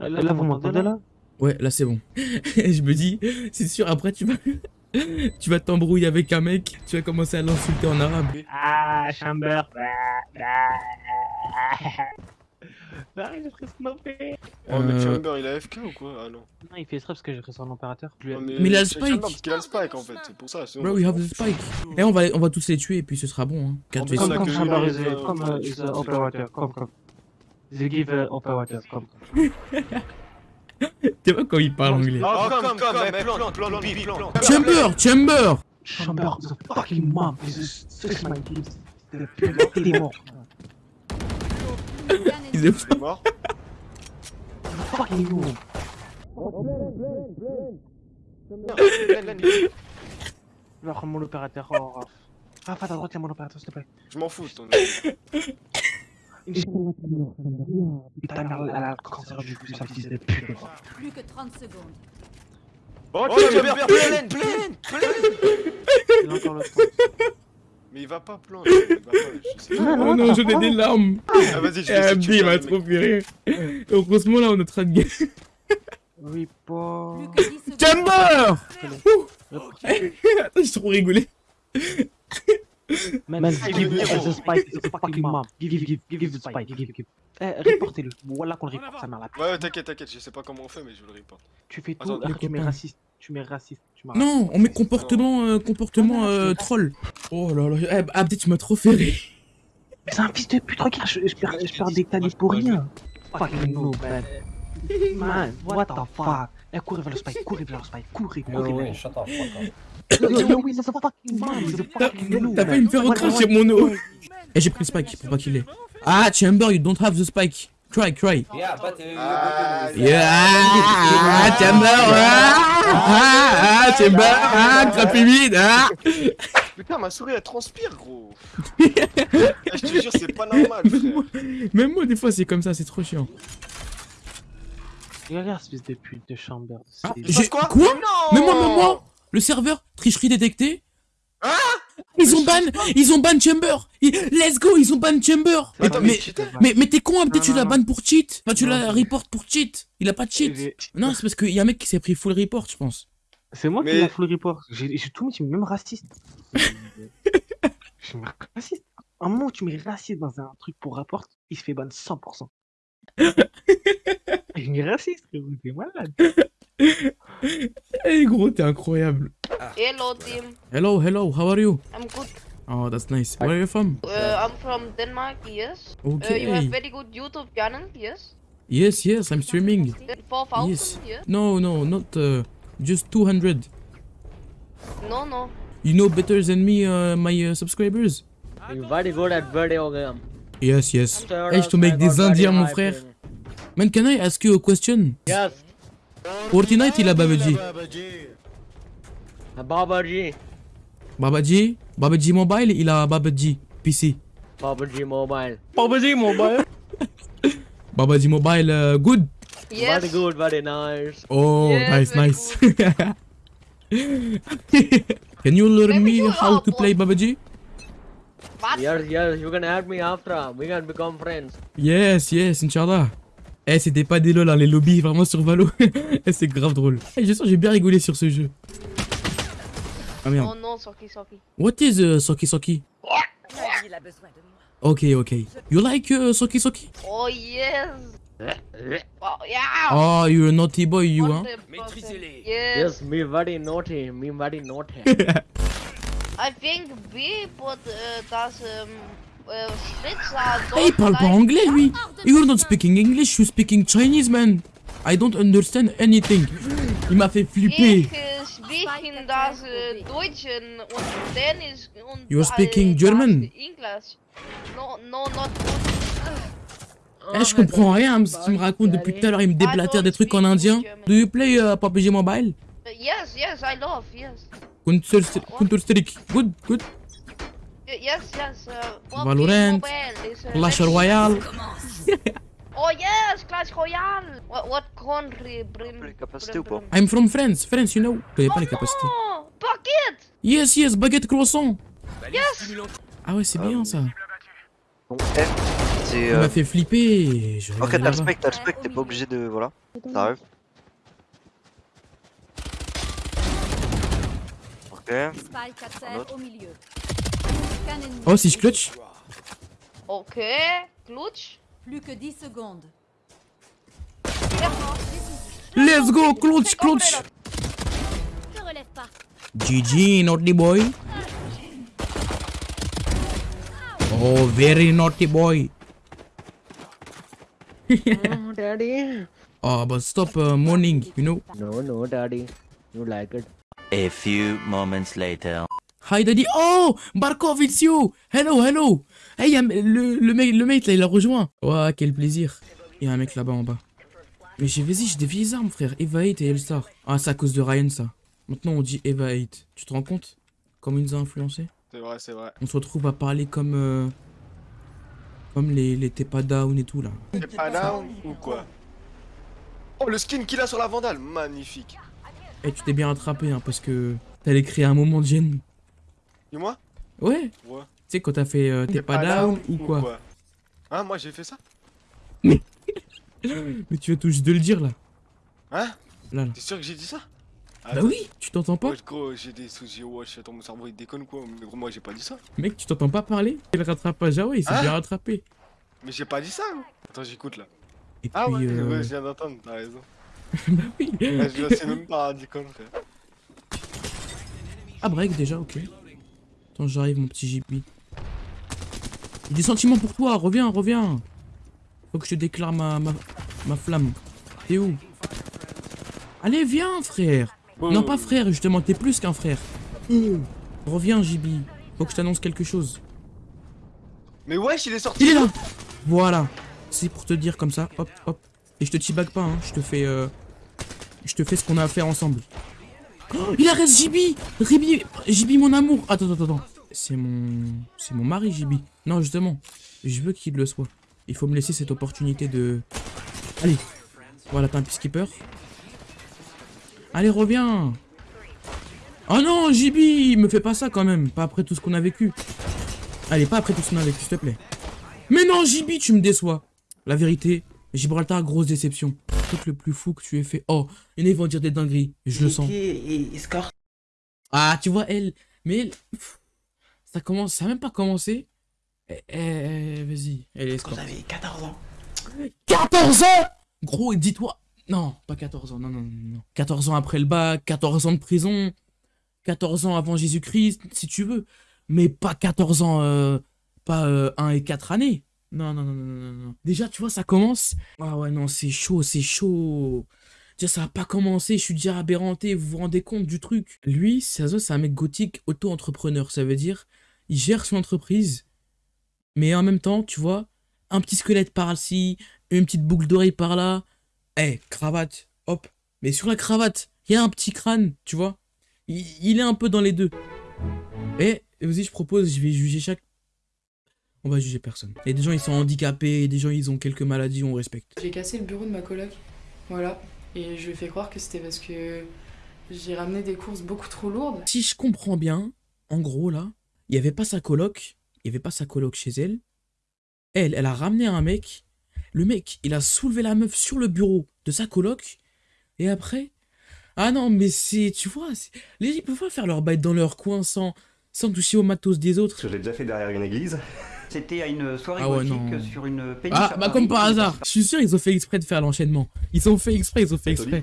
Euh, Là, vous m'entendez là Ouais, là c'est bon. je me dis, c'est sûr, après tu vas... tu vas t'embrouiller avec un mec, tu vas commencer à l'insulter en arabe. Ah, Chamber. Ah, j'ai pris snopé. Oh, mais Euh, Chamber il a AFK ou quoi? Ah non. Non, il fait exprès parce que j'ai pris son opérateur. Je lui ai- Non, Mais il a le spike. Chamber Parce qu'il a le spike en fait, c'est pour ça. Bro, we have the spike. Et on va, on va tous les tuer et puis ce sera bon. Hein. 4 En plus, v on Comme, comme euh, comme euh, c'est- operator, comme, comme. They give comme. Tu vois quand il parle anglais Oh, comme. Chamber, Chamber Chamber a fucking mom. This is my kids. Il est mort. Il est mort Fucking mom. Je prendre mon opérateur. Oh. Raph, à ta droite, il y a mon opérateur, s'il te plaît. Je m'en fous. ton- Putain, merde, elle a le cancer du cul, sa fils de pute. Plus que 30 secondes. Oh, pleine, pleine, pleine encore le temps. Mais il va pas plante. Il va pas, je sais pas. Oh non, ai des larmes Ah, vas-y, je Eh, vais essayer il tuer m'a trop mec. fait rire Heureusement là, on est en train de gagner. Oui, pas. que 10 secondes. Chamber Attends, j'ai trop rigolé. Man, give me the spike, it's a fucking mom. Give, give, give, give the spike, give, give. Eh, reportez-le. Voilà qu'on le reporte, sa mère là. Ouais, ouais, t'inquiète, t'inquiète, je sais pas comment on fait, mais je le report. Tu fais tout, après les tu mets raciste. Tu mets raciste. Non, on met comportement, euh, comportement euh, troll. Oh là là, eh, Abdi, tu m'as trop fait rire. C'est un fils de pute, regarde, je, je perds, je perds des tannies pour rien. Fucking no, man. Man, what the fuck? Eh, courez vers le spike, courez vers le spike, courez, courez vers le shut fuck up. T'as failli me faire recracher mon eau. Et j'ai pris le spike pour pas qu'il ait. Ah, Chamber, you don't have the spike. Cry, cry. Yeah, but uh, Ah, Yeah, ah, Chamber, ah, ah, ah, Chamber, ah, crapimide, ah. Putain, ma souris elle transpire, gros. Eh, je te jure, c'est pas normal, frère. Même moi, des fois, c'est comme ça, c'est trop chiant. Regarde, espèce de pute de chamber. Ah, j'ai- quoi? quoi? Non Mais moi, mais moi Le serveur, tricherie détectée Ah Ils ont ban, ils ont ban Chamber Ils- Let's go, ils ont ban Chamber Mais, Attends, mais, mais, mais t'es con, Non, tu non. ban pour cheat Enfin, tu Non, non. report pour cheat Il a pas de cheat Non, c'est parce qu'il y a un mec qui s'est pris full report, je pense. C'est moi Mais- qui l'ai full report. J'ai tout mis, même raciste. Je mets raciste. Un moment où tu mets raciste dans un truc pour rapport, il se fait ban 100%. Je mets raciste, frérot, t'es malade. Eh gros, t'es incroyable. Hello team, Hello, hello, how are you? I'm good. Oh, that's nice. Where are you from? Uh, I'm from Denmark, yes. Uh, you Okay. have very good YouTube channel, yes? Yes, yes, I'm streaming. Four thousand, Yes. yes? No, no, not uh, just 200. No, no. You know better than me, uh, my uh, subscribers? You're very good at video game. Yes, yes. Sure, je te mets avec I got des very indiens, mon frère. Man, can I ask you a question? Yes, Fortnite, il a Babaji. Babaji. Babaji? Babaji Mobile, il a Babaji. PC. Babaji Mobile. Babaji Mobile. Babaji Mobile, uh, good. Yes. Very good, very nice. Oh, Yes, nice, nice. Can you learn Maybe me you how to play Babaji? What? Yes, yes, you can add me after. We can become friends. Yes, yes, Inch'Allah. Eh, c'était pas des lol, hein, les lobbies, vraiment sur Valo. Eh, c'est grave drôle. Eh, je sens j'ai bien rigolé sur ce jeu. Ah merde. Oh no, Soki, Soki. What is uh, Soki Soki? Il a besoin de moi. Okay, okay. You like uh, Soki Soki? Oh yes. Oh yeah. Oh, you're a naughty boy, you? 100%. Yes. Yes, me very naughty. Me very naughty. I think B, but uh, does um, uh, Spritz are Eh, il parle pas anglais, lui. You're not speaking English, you're speaking Chinese, man. I don't understand anything. Il m'a fait flipper. Ich uh, speaking das uh, Deutsch und Dänisch und You're speaking German? English. No, no, not good. Eh, je comprends rien, ce qu'il me raconte depuis tout à l'heure. Il me déblatère des trucs en indien. Do you play uh, PUBG Mobile? Yes, yes, I love, yes. Counter Counter-Strike. Good, good. Yes, yes. Uh, Valorant, Mobile is, uh, Clash Royale. Oh yes, Clash Royale. What, what country? Brim, pas I'm from France. France, you know. Connais pas les capacités. Oh, Bucket. Yes, yes, baguette croissant. Yes. Ah ouais, c'est bien ça. Donc F, C'est. Il Euh... m'a fait flipper. je Ok, t'as le spec, t'as le spec, t'es pas obligé de. Voilà. T'arrives. Ok. Spike à terre au milieu. Aucun ennemi. Oh, si je clutch Ok, clutch. Plus que 10 secondes. Let's go, clutch, clutch Ne relève pas. GG, naughty boy. Oh, very naughty boy. oh, daddy. Oh, but stop uh, mourning, you know. No, no, daddy. You like it. A few moments later. Hi daddy. Oh, Barkov, it's you. Hello, hello. Hey, y a le, le mec, le mec là, il a rejoint. Ouah, quel plaisir. Il y a un mec là-bas en bas. Mais j'ai vas-y, j'ai des vieilles armes, frère. Eva 8 et Elstar. Ah, c'est à cause de Ryan, ça. Maintenant, on dit Eva 8. Tu te rends compte Comment il nous a influencé C'est vrai, c'est vrai. On se retrouve à parler comme. euh, comme les, les T'es pas down et tout là. T'es pas down ou quoi? Oh, le skin qu'il a sur la vandale, magnifique. Eh, tu t'es bien rattrapé, hein, parce que t'allais créer un moment de gêne. Dis-moi Ouais. Ouais. Tu sais, quand t'as fait euh, T'es pas, down, ou quoi Hein, moi j'ai fait ça Mais tu veux tout juste de le dire là. Hein? Là, là. T'es sûr que j'ai dit ça? Bah oui, tu t'entends pas Wesh, gros, j'ai des soucis, wesh, attends, mon cerveau il déconne quoi Mais gros, moi j'ai pas dit ça. Mec, tu t'entends pas parler Et le rattrapage, ah ouais, il s'est Hein bien rattrapé. Mais j'ai pas dit ça, gros. Attends, j'écoute là. Et puis, Ah ouais, euh, ouais, je viens d'entendre, t'as raison. bah oui. Là, je sais même pas, déconne, frère. Ah, break déjà, ok. Attends, j'arrive, mon petit JP. J'ai des sentiments pour toi, reviens, reviens. Faut que je te déclare ma, ma, ma flamme. T'es où? Allez, viens, frère. Non, pas frère, justement, t'es plus qu'un frère. Reviens, JB. Faut que je t'annonce quelque chose. Mais wesh, il est sorti Il est là Voilà. C'est pour te dire comme ça, hop, hop. Et je te t-bag pas, hein. Je te fais... Euh... Je te fais ce qu'on a à faire ensemble. Il arrête JB Ribi... JB, mon amour Attends, attends, attends. C'est mon... C'est mon mari, JB. Non, justement. Je veux qu'il le soit. Il faut me laisser cette opportunité de... Allez. Voilà, t'as un peacekeeper. Allez, reviens Oh non, JB Me fais pas ça quand même. Pas après tout ce qu'on a vécu. Allez, pas après tout ce qu'on a vécu, s'il te plaît. Mais non, JB, tu me déçois. La vérité, Gibraltar, grosse déception. Le truc le plus fou que tu aies fait. Oh, et ils vont dire des dingueries. Je le sens. Ah, tu vois, elle. Mais elle. Ça commence. Ça a même pas commencé. Eh, eh, vas-y. Elle est escorte. J'avais 14 ans. 14 ans? Gros, et dis-toi. Non, pas 14 ans. Non, non, non, non. 14 ans après le bac, 14 ans de prison. 14 ans avant Jésus-Christ, si tu veux. Mais pas 14 ans. euh, pas 1 et 4 années. Non, non, non, non, non, non. Déjà, tu vois, ça commence. Ah ouais, non, c'est chaud, c'est chaud. Déjà, ça a pas commencé, je suis déjà aberranté, vous vous rendez compte du truc. Lui, c'est un mec gothique auto-entrepreneur, ça veut dire, il gère son entreprise, mais en même temps, tu vois, un petit squelette par-ci, une petite boucle d'oreille par-là, eh, cravate, hop, mais sur la cravate, il y a un petit crâne, tu vois, il, il est un peu dans les deux. Et, vas-y, je propose, je vais juger chaque... On va juger personne. A des gens, ils sont handicapés, des gens, ils ont quelques maladies, on respecte. J'ai cassé le bureau de ma coloc. Voilà. Et je lui ai fait croire que c'était parce que j'ai ramené des courses beaucoup trop lourdes. Si je comprends bien, en gros là, il y avait pas sa coloc, il y avait pas sa coloc chez elle. Elle, elle a ramené un mec. Le mec, il a soulevé la meuf sur le bureau de sa coloc. Et après, ah non, mais c'est, tu vois, c'est- les gens ils peuvent pas faire leur bail dans leur coin sans, sans toucher au matos des autres. Que j'ai déjà fait derrière une église. C'était à une soirée Ah ouais, sur une péniche. Ah, bah comme par hasard. Je suis sûr, ils ont fait exprès de faire l'enchaînement. Ils ont fait exprès, ils ont fait exprès.